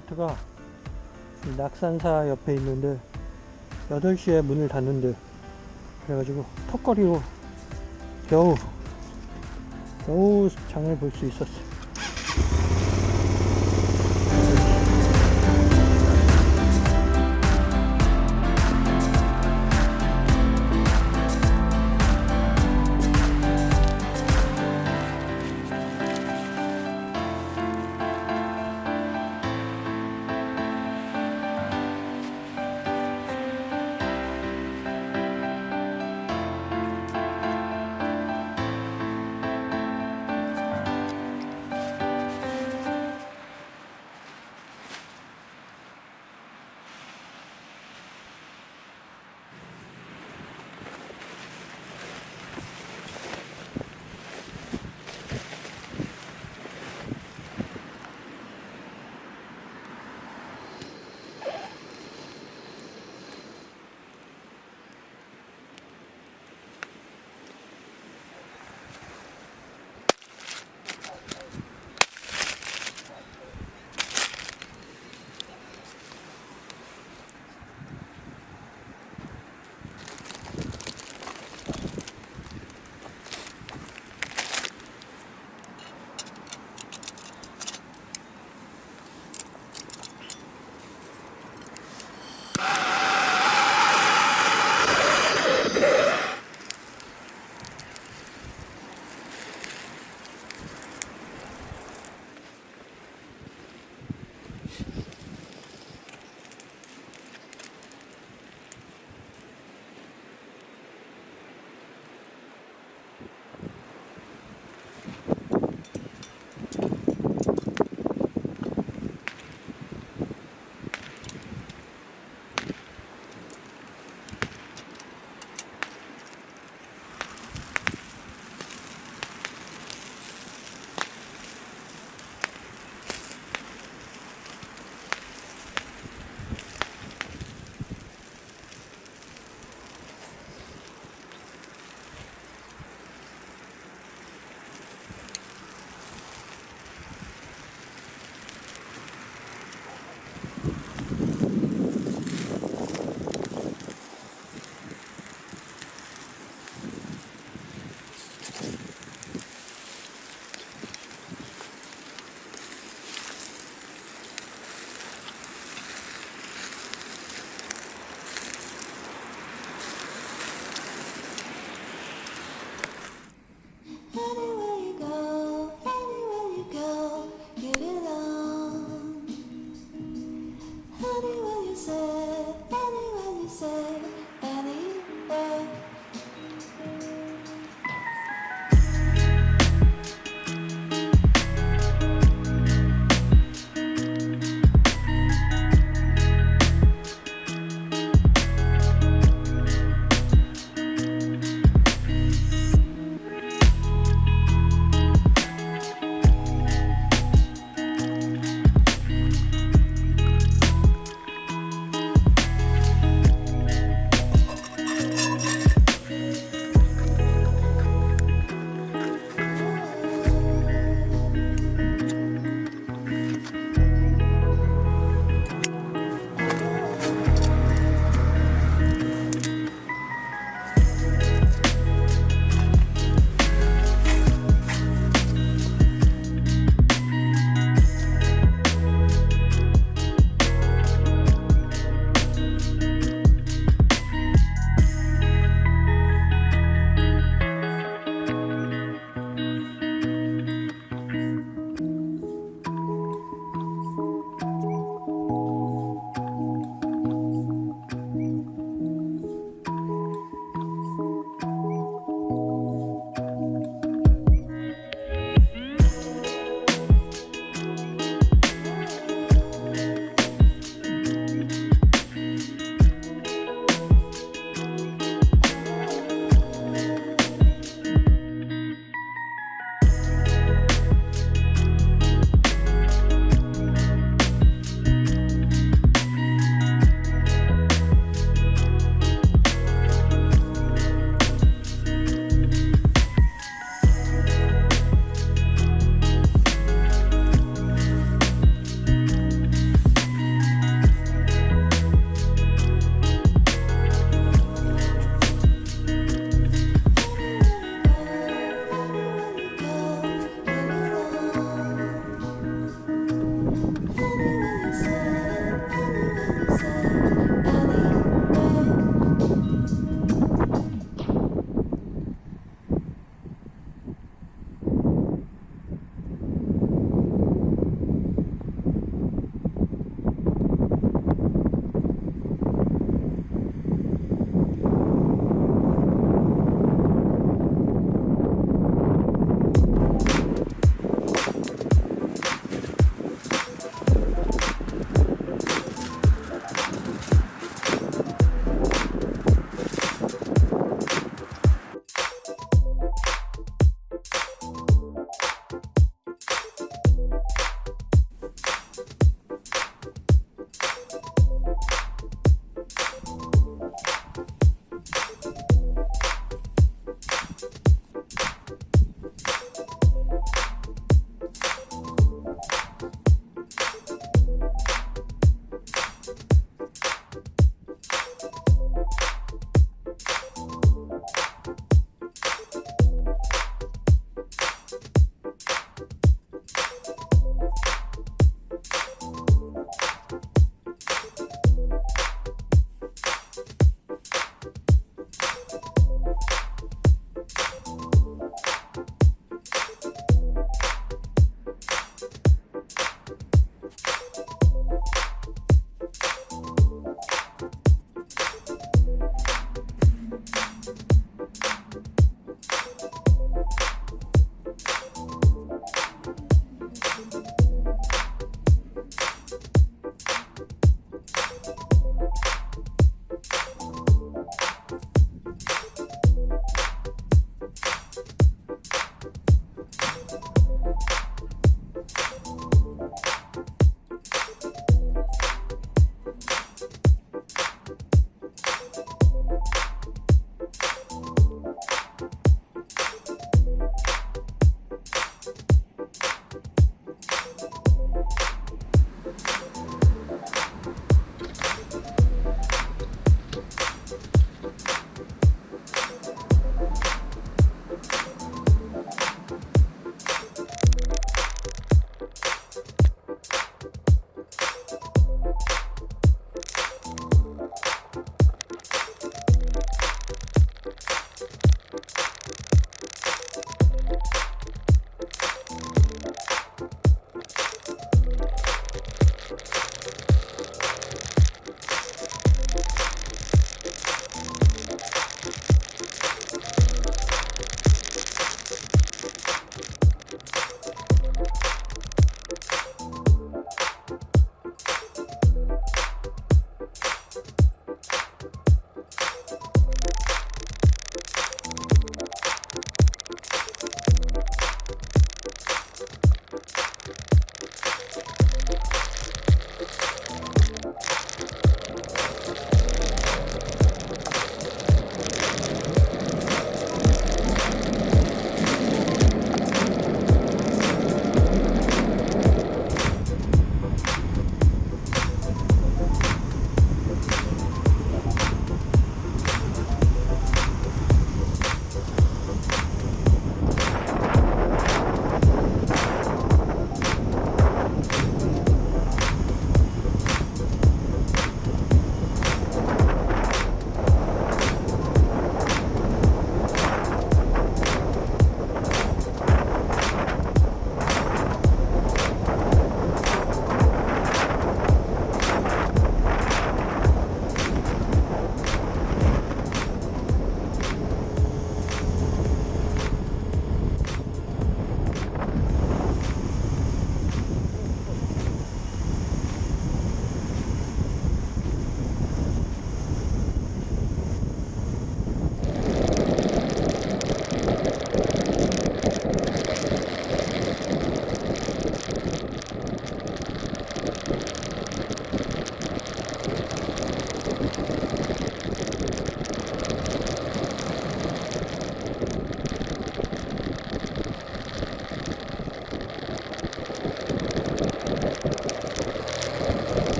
아파트가 낙산사 옆에 있는데 8시에 문을 닫는데 그래가지고 턱걸이로 겨우 겨우 장을 볼 수 있었어요.